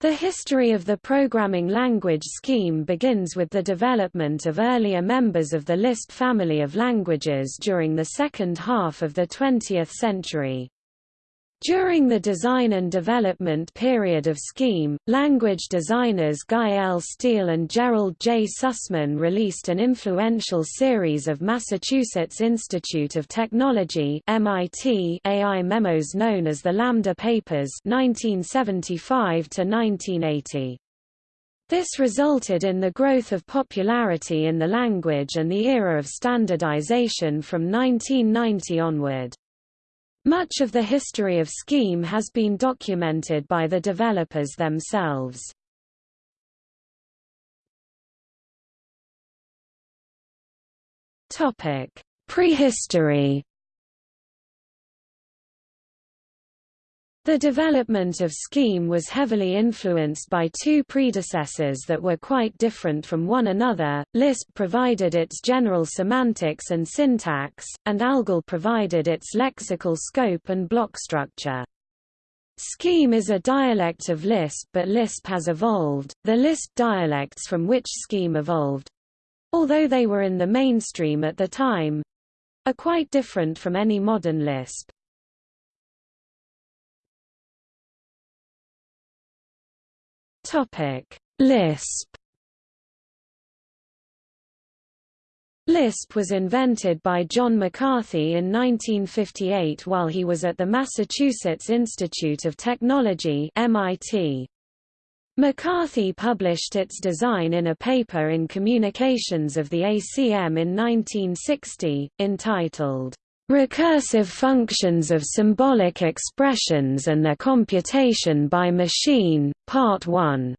The history of the programming language scheme begins with the development of earlier members of the Lisp family of languages during the second half of the 20th century. During the design and development period of Scheme, language designers Guy L. Steele and Gerald J. Sussman released an influential series of Massachusetts Institute of Technology MIT AI memos known as the Lambda Papers 1975 -1980. This resulted in the growth of popularity in the language and the era of standardization from 1990 onward. Much of the history of Scheme has been documented by the developers themselves. Prehistory The development of Scheme was heavily influenced by two predecessors that were quite different from one another. Lisp provided its general semantics and syntax, and ALGOL provided its lexical scope and block structure. Scheme is a dialect of Lisp but Lisp has evolved. The Lisp dialects from which Scheme evolved although they were in the mainstream at the time are quite different from any modern Lisp. Topic: Lisp. Lisp was invented by John McCarthy in 1958 while he was at the Massachusetts Institute of Technology MIT. McCarthy published its design in a paper in Communications of the ACM in 1960, entitled, Recursive functions of symbolic expressions and their computation by machine, Part 1.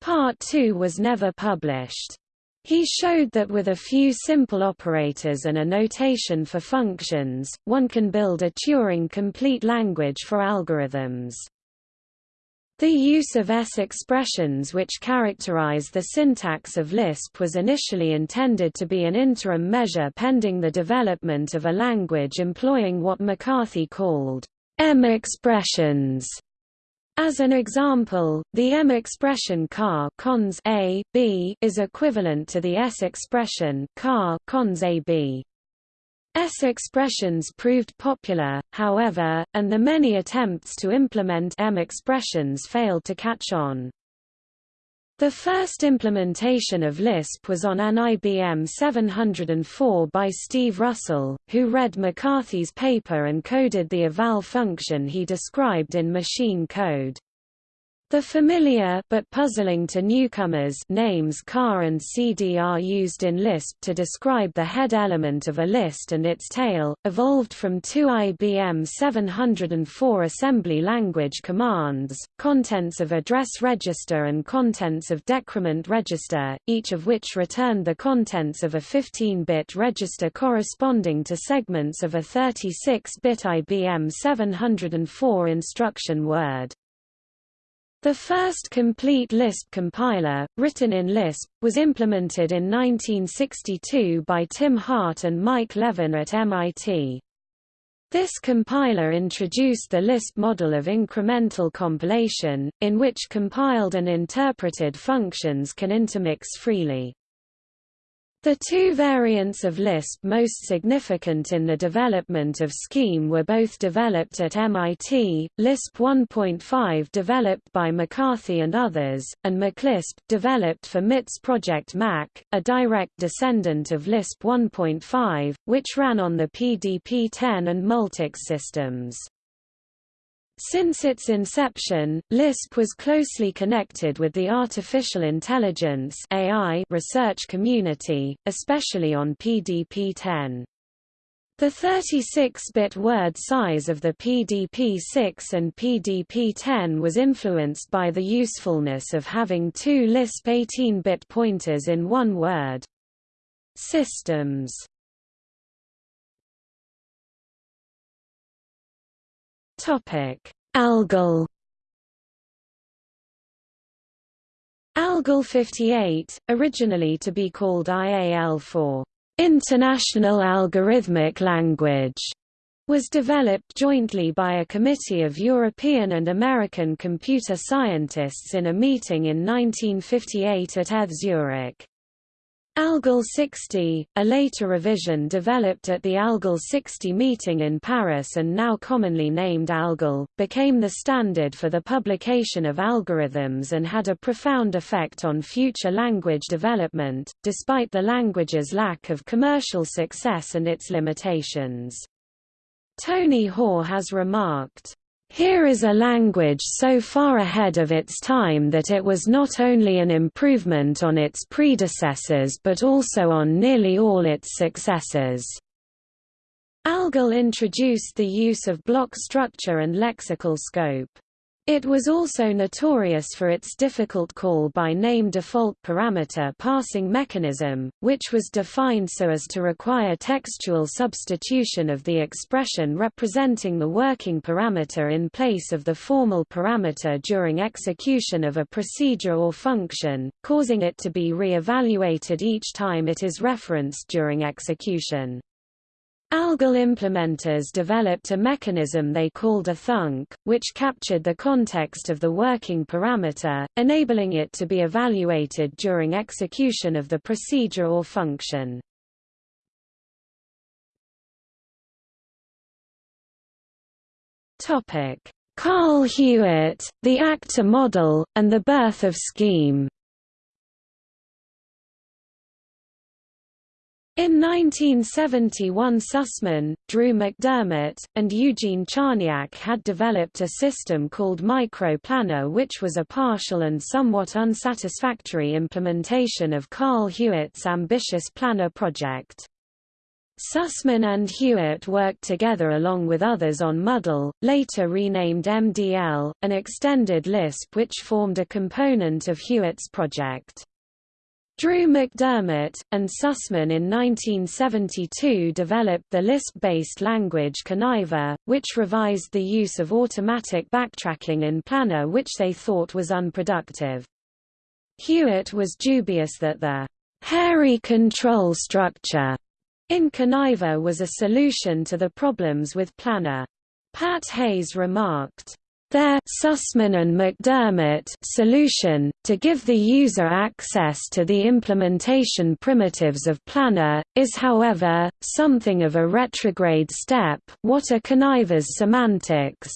Part 2 was never published. He showed that with a few simple operators and a notation for functions, one can build a Turing-complete language for algorithms. The use of S expressions which characterize the syntax of Lisp was initially intended to be an interim measure pending the development of a language employing what McCarthy called M expressions. As an example, the M expression car cons A, B is equivalent to the S expression car cons A, B. S expressions proved popular, however, and the many attempts to implement M expressions failed to catch on. The first implementation of Lisp was on an IBM 704 by Steve Russell, who read McCarthy's paper and coded the eval function he described in machine code. The familiar but puzzling to newcomers names car and CD are used in Lisp to describe the head element of a list and its tail, evolved from two IBM 704 assembly language commands, contents of address register and contents of decrement register, each of which returned the contents of a 15-bit register corresponding to segments of a 36-bit IBM 704 instruction word. The first complete Lisp compiler, written in Lisp, was implemented in 1962 by Tim Hart and Mike Levin at MIT. This compiler introduced the Lisp model of incremental compilation, in which compiled and interpreted functions can intermix freely. The two variants of Lisp most significant in the development of Scheme were both developed at MIT, Lisp 1.5 developed by McCarthy and others, and MacLisp, developed for MIT's Project Mac, a direct descendant of Lisp 1.5, which ran on the PDP-10 and Multics systems. Since its inception, Lisp was closely connected with the artificial intelligence AI research community, especially on PDP-10. The 36-bit word size of the PDP-6 and PDP-10 was influenced by the usefulness of having two Lisp 18-bit pointers in one word. Systems Topic: Algol. Algol 58, originally to be called IAL for International Algorithmic Language, was developed jointly by a committee of European and American computer scientists in a meeting in 1958 at ETH Zurich. ALGOL 60, a later revision developed at the ALGOL 60 meeting in Paris and now commonly named ALGOL, became the standard for the publication of algorithms and had a profound effect on future language development, despite the language's lack of commercial success and its limitations. Tony Hoare has remarked, here is a language so far ahead of its time that it was not only an improvement on its predecessors but also on nearly all its successors. ALGOL introduced the use of block structure and lexical scope. It was also notorious for its difficult call-by-name default parameter passing mechanism, which was defined so as to require textual substitution of the expression representing the working parameter in place of the formal parameter during execution of a procedure or function, causing it to be re-evaluated each time it is referenced during execution. ALGOL implementers developed a mechanism they called a thunk, which captured the context of the working parameter, enabling it to be evaluated during execution of the procedure or function. Carl Hewitt, the actor model, and the birth of Scheme In 1971 Sussman, Drew McDermott, and Eugene Charniak had developed a system called MicroPlanner which was a partial and somewhat unsatisfactory implementation of Carl Hewitt's ambitious Planner project. Sussman and Hewitt worked together along with others on Muddle, later renamed MDL, an extended Lisp which formed a component of Hewitt's project. Drew McDermott, and Sussman in 1972 developed the Lisp-based language Conniver, which revised the use of automatic backtracking in Planner which they thought was unproductive. Hewitt was dubious that the hairy control structure in Conniver was a solution to the problems with Planner. Pat Hayes remarked, their Sussman and McDermott solution, to give the user access to the implementation primitives of Planner, is however, something of a retrograde step what are Conniver's semantics?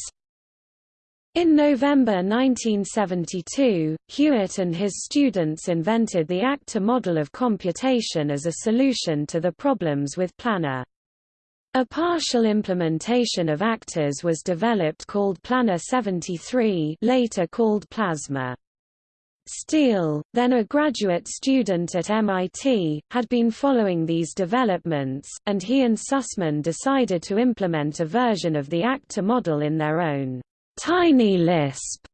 In November 1972, Hewitt and his students invented the actor model of computation as a solution to the problems with Planner. A partial implementation of actors was developed called Planner 73 later called Plasma. Steele, then a graduate student at MIT, had been following these developments, and he and Sussman decided to implement a version of the actor model in their own tiny Lisp,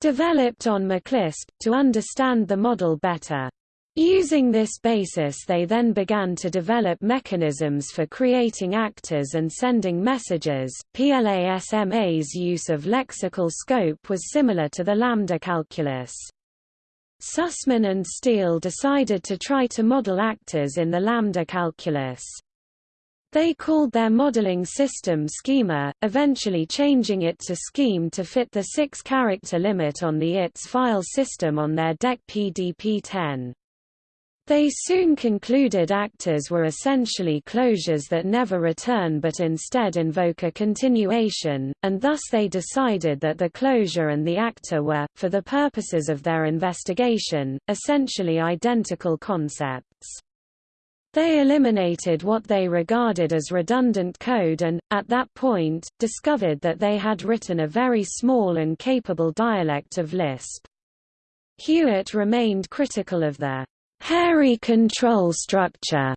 developed on MacLisp, to understand the model better. Using this basis they then began to develop mechanisms for creating actors and sending messages. PLASMA's use of lexical scope was similar to the lambda calculus. Sussman and Steele decided to try to model actors in the lambda calculus. They called their modeling system Schema, eventually changing it to Scheme to fit the six-character limit on the ITS file system on their DEC PDP-10. They soon concluded actors were essentially closures that never return but instead invoke a continuation, and thus they decided that the closure and the actor were, for the purposes of their investigation, essentially identical concepts. They eliminated what they regarded as redundant code and, at that point, discovered that they had written a very small and capable dialect of Lisp. Hewitt remained critical of the hairy control structure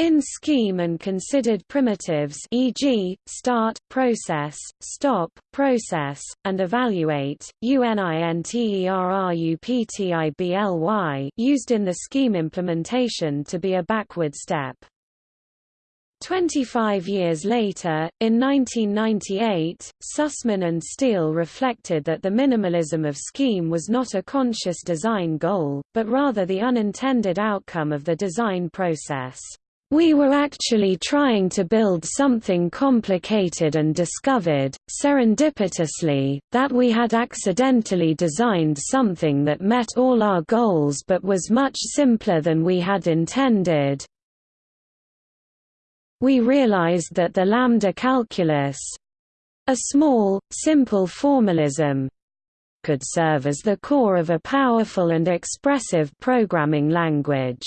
in scheme and considered primitives e.g., start, process, stop, process, and evaluate, UNINTERRUPTIBLY used in the scheme implementation to be a backward step. 25 years later, in 1998, Sussman and Steele reflected that the minimalism of scheme was not a conscious design goal, but rather the unintended outcome of the design process. We were actually trying to build something complicated and discovered, serendipitously, that we had accidentally designed something that met all our goals but was much simpler than we had intended. We realized that the lambda calculus—a small, simple formalism, could serve as the core of a powerful and expressive programming language.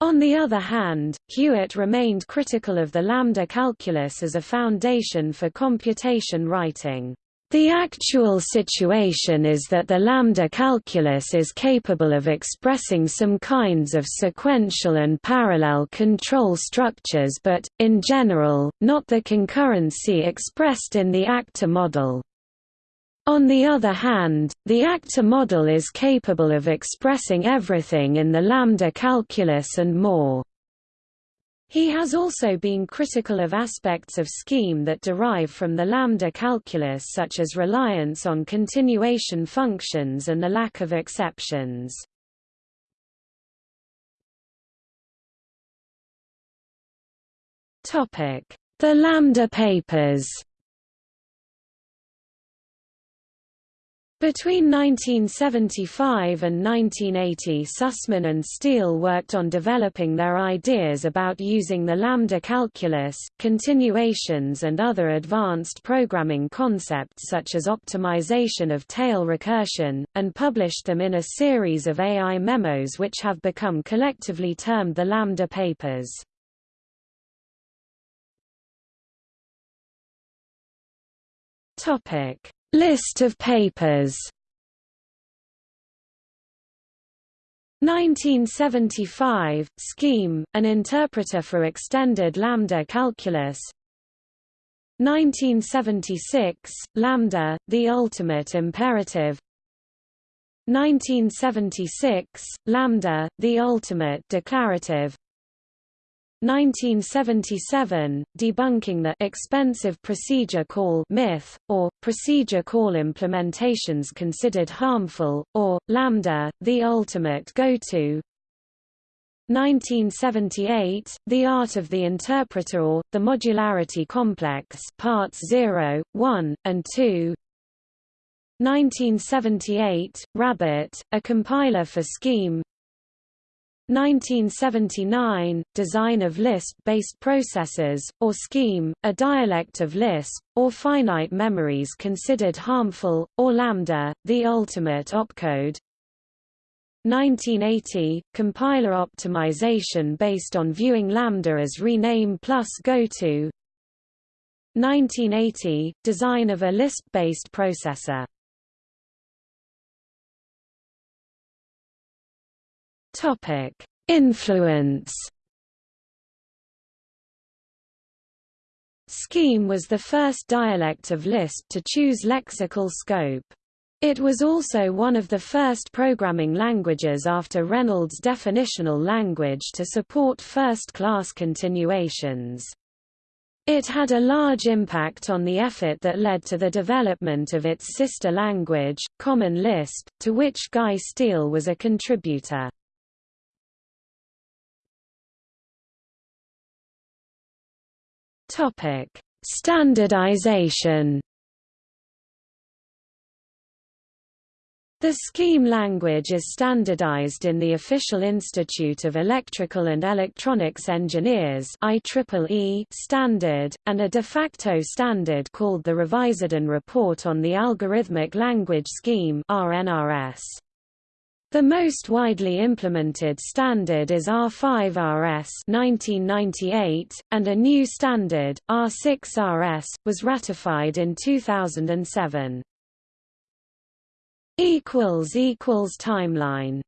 On the other hand, Hewitt remained critical of the lambda calculus as a foundation for computation writing. The actual situation is that the lambda calculus is capable of expressing some kinds of sequential and parallel control structures but, in general, not the concurrency expressed in the actor model. On the other hand, the actor model is capable of expressing everything in the lambda calculus and more. He has also been critical of aspects of scheme that derive from the lambda calculus such as reliance on continuation functions and the lack of exceptions. The Lambda papers Between 1975 and 1980 Sussman and Steele worked on developing their ideas about using the lambda calculus, continuations and other advanced programming concepts such as optimization of tail recursion, and published them in a series of AI memos which have become collectively termed the Lambda Papers. Topic List of papers. 1975, Scheme, an interpreter for extended lambda calculus. 1976, Lambda, the ultimate imperative. 1976, Lambda, the ultimate declarative 1977, debunking the expensive procedure call myth, or, procedure call implementations considered harmful, or, lambda, the ultimate go-to. 1978, The Art of the Interpreter or, The Modularity Complex Parts 0, 1, and 2 1978, Rabbit, a compiler for Scheme 1979, design of Lisp-based processors, or Scheme, a dialect of Lisp, or finite memories considered harmful, or Lambda, the ultimate opcode. 1980, compiler optimization based on viewing Lambda as rename plus goto. 1980, design of a Lisp-based processor Topic: Influence. Scheme was the first dialect of Lisp to choose lexical scope. It was also one of the first programming languages after Reynolds' definitional language to support first-class continuations. It had a large impact on the effort that led to the development of its sister language, Common Lisp, to which Guy Steele was a contributor. Topic: Standardization. The Scheme language is standardized in the Official Institute of Electrical and Electronics Engineers IEEE standard, and a de facto standard called the Revisedn Report on the Algorithmic Language Scheme RNRS. The most widely implemented standard is R5RS 1998, and a new standard, R6RS, was ratified in 2007. Timeline